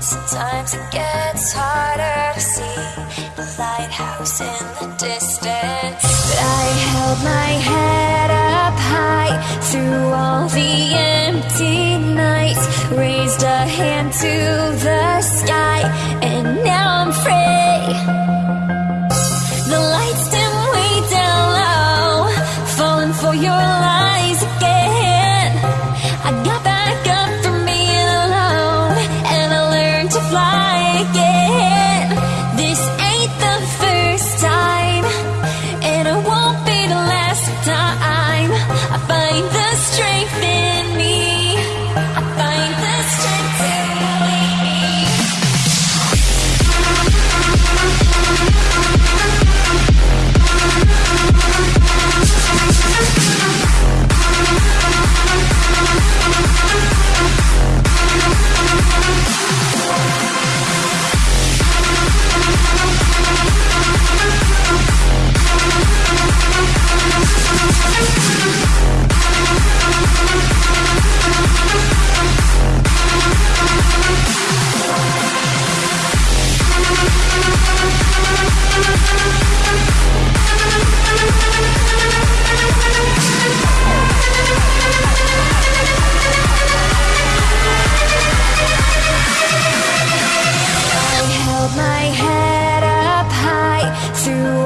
Sometimes it gets harder to see the lighthouse in the distance, but I held my head up high through all the empty nights, raised a hand to the sky, and your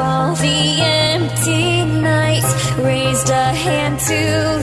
all the empty nights, raised a hand to